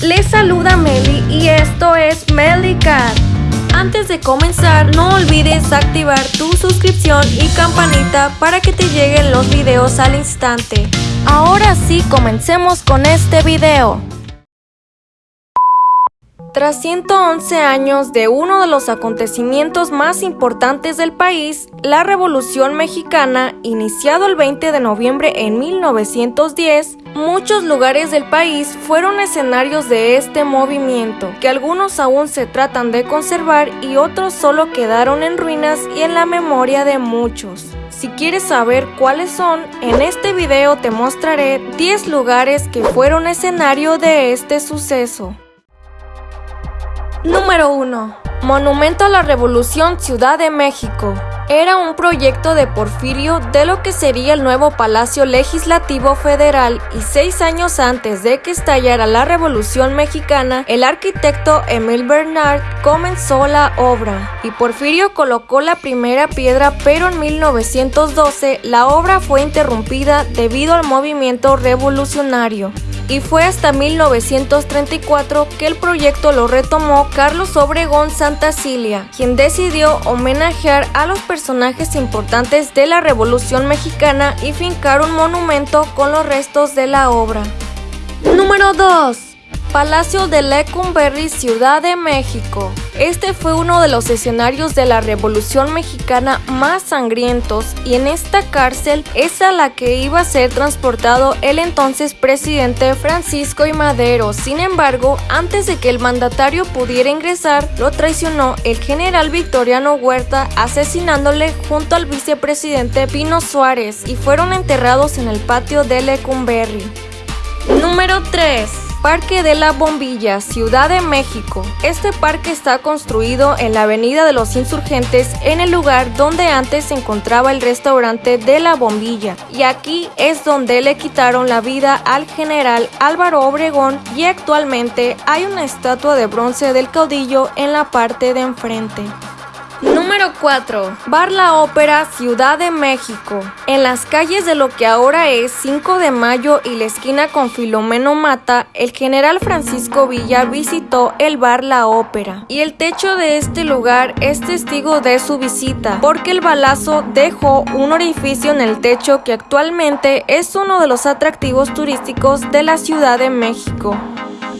les saluda Meli y esto es Cat. Antes de comenzar, no olvides activar tu suscripción y campanita para que te lleguen los videos al instante. Ahora sí, comencemos con este video. Tras 111 años de uno de los acontecimientos más importantes del país, la Revolución Mexicana, iniciado el 20 de noviembre en 1910, muchos lugares del país fueron escenarios de este movimiento, que algunos aún se tratan de conservar y otros solo quedaron en ruinas y en la memoria de muchos. Si quieres saber cuáles son, en este video te mostraré 10 lugares que fueron escenario de este suceso. Número 1. Monumento a la Revolución Ciudad de México. Era un proyecto de Porfirio de lo que sería el nuevo Palacio Legislativo Federal y seis años antes de que estallara la Revolución Mexicana, el arquitecto Emil Bernard comenzó la obra y Porfirio colocó la primera piedra pero en 1912 la obra fue interrumpida debido al movimiento revolucionario y fue hasta 1934 que el proyecto lo retomó Carlos Obregón Santa Cilia, quien decidió homenajear a los personajes importantes de la Revolución Mexicana y fincar un monumento con los restos de la obra. Número 2. Palacio de Lecumberri, Ciudad de México. Este fue uno de los escenarios de la Revolución Mexicana más sangrientos y en esta cárcel es a la que iba a ser transportado el entonces presidente Francisco I. Madero. Sin embargo, antes de que el mandatario pudiera ingresar, lo traicionó el general Victoriano Huerta asesinándole junto al vicepresidente Pino Suárez y fueron enterrados en el patio de Lecumberri. Número 3. Parque de la Bombilla, Ciudad de México. Este parque está construido en la Avenida de los Insurgentes, en el lugar donde antes se encontraba el restaurante de la Bombilla. Y aquí es donde le quitaron la vida al general Álvaro Obregón y actualmente hay una estatua de bronce del caudillo en la parte de enfrente. Número 4. Bar La Ópera, Ciudad de México. En las calles de lo que ahora es 5 de Mayo y la esquina con Filomeno Mata, el general Francisco Villa visitó el Bar La Ópera. Y el techo de este lugar es testigo de su visita, porque el balazo dejó un orificio en el techo que actualmente es uno de los atractivos turísticos de la Ciudad de México.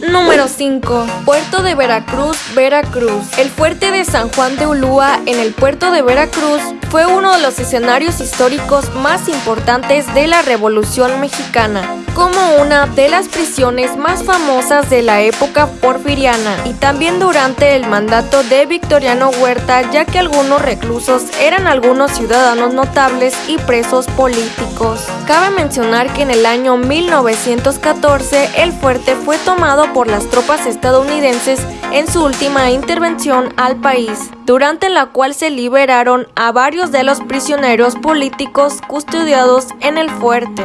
Número 5. Puerto de Veracruz, Veracruz. El fuerte de San Juan de Ulúa en el puerto de Veracruz fue uno de los escenarios históricos más importantes de la Revolución Mexicana, como una de las prisiones más famosas de la época porfiriana y también durante el mandato de Victoriano Huerta, ya que algunos reclusos eran algunos ciudadanos notables y presos políticos. Cabe mencionar que en el año 1914 el fuerte fue tomado por las tropas estadounidenses en su última intervención al país, durante la cual se liberaron a varios de los prisioneros políticos custodiados en el fuerte.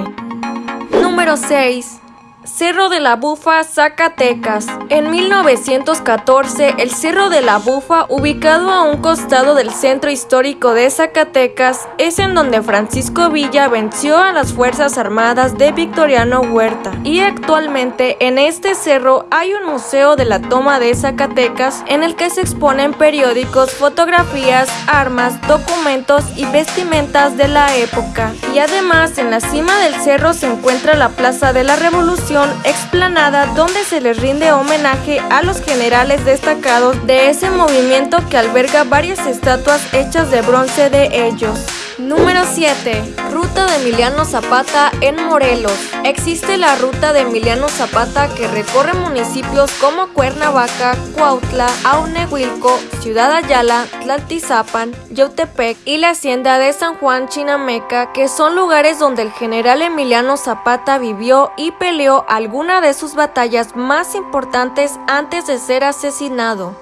Número 6. Cerro de la Bufa, Zacatecas. En 1914, el Cerro de la Bufa, ubicado a un costado del centro histórico de Zacatecas, es en donde Francisco Villa venció a las Fuerzas Armadas de Victoriano Huerta. Y actualmente en este cerro hay un museo de la toma de Zacatecas en el que se exponen periódicos, fotografías, armas, documentos y vestimentas de la época. Y además en la cima del cerro se encuentra la Plaza de la Revolución explanada donde se les rinde homenaje a los generales destacados de ese movimiento que alberga varias estatuas hechas de bronce de ellos. Número 7. Ruta de Emiliano Zapata en Morelos. Existe la ruta de Emiliano Zapata que recorre municipios como Cuernavaca, Cuautla, Aunehuilco, Ciudad Ayala, Tlaltizapan, Yautepec y la hacienda de San Juan Chinameca, que son lugares donde el general Emiliano Zapata vivió y peleó alguna de sus batallas más importantes antes de ser asesinado.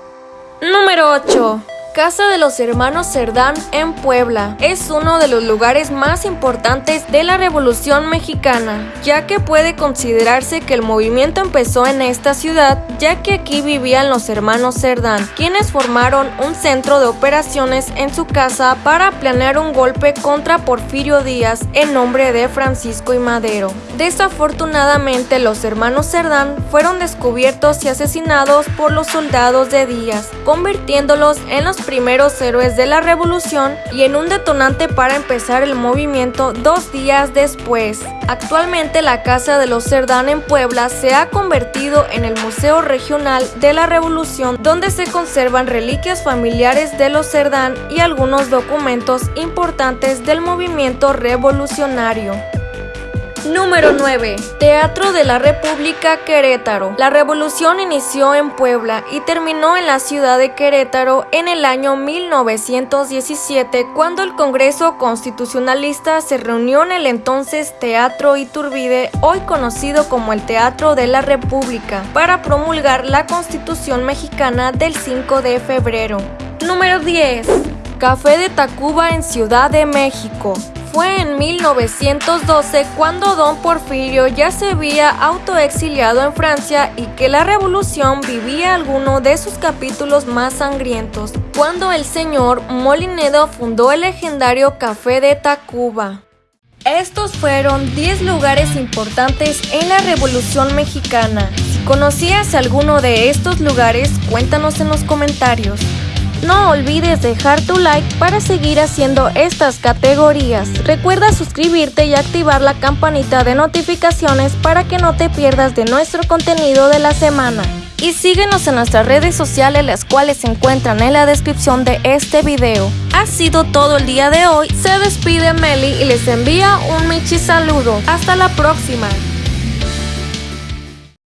Número 8. Casa de los Hermanos Cerdán en Puebla es uno de los lugares más importantes de la Revolución Mexicana, ya que puede considerarse que el movimiento empezó en esta ciudad, ya que aquí vivían los hermanos Cerdán, quienes formaron un centro de operaciones en su casa para planear un golpe contra Porfirio Díaz en nombre de Francisco y Madero. Desafortunadamente los hermanos Cerdán fueron descubiertos y asesinados por los soldados de Díaz, convirtiéndolos en los primeros héroes de la revolución y en un detonante para empezar el movimiento dos días después. Actualmente la Casa de los Cerdán en Puebla se ha convertido en el Museo Regional de la Revolución donde se conservan reliquias familiares de los Cerdán y algunos documentos importantes del movimiento revolucionario. Número 9. Teatro de la República Querétaro. La revolución inició en Puebla y terminó en la ciudad de Querétaro en el año 1917 cuando el Congreso Constitucionalista se reunió en el entonces Teatro Iturbide, hoy conocido como el Teatro de la República, para promulgar la Constitución mexicana del 5 de febrero. Número 10. Café de Tacuba en Ciudad de México. Fue en 1912 cuando don Porfirio ya se había autoexiliado en Francia y que la revolución vivía alguno de sus capítulos más sangrientos, cuando el señor Molinedo fundó el legendario Café de Tacuba. Estos fueron 10 lugares importantes en la Revolución Mexicana. Si conocías alguno de estos lugares, cuéntanos en los comentarios. No olvides dejar tu like para seguir haciendo estas categorías. Recuerda suscribirte y activar la campanita de notificaciones para que no te pierdas de nuestro contenido de la semana. Y síguenos en nuestras redes sociales las cuales se encuentran en la descripción de este video. Ha sido todo el día de hoy, se despide Meli y les envía un Michi saludo. Hasta la próxima.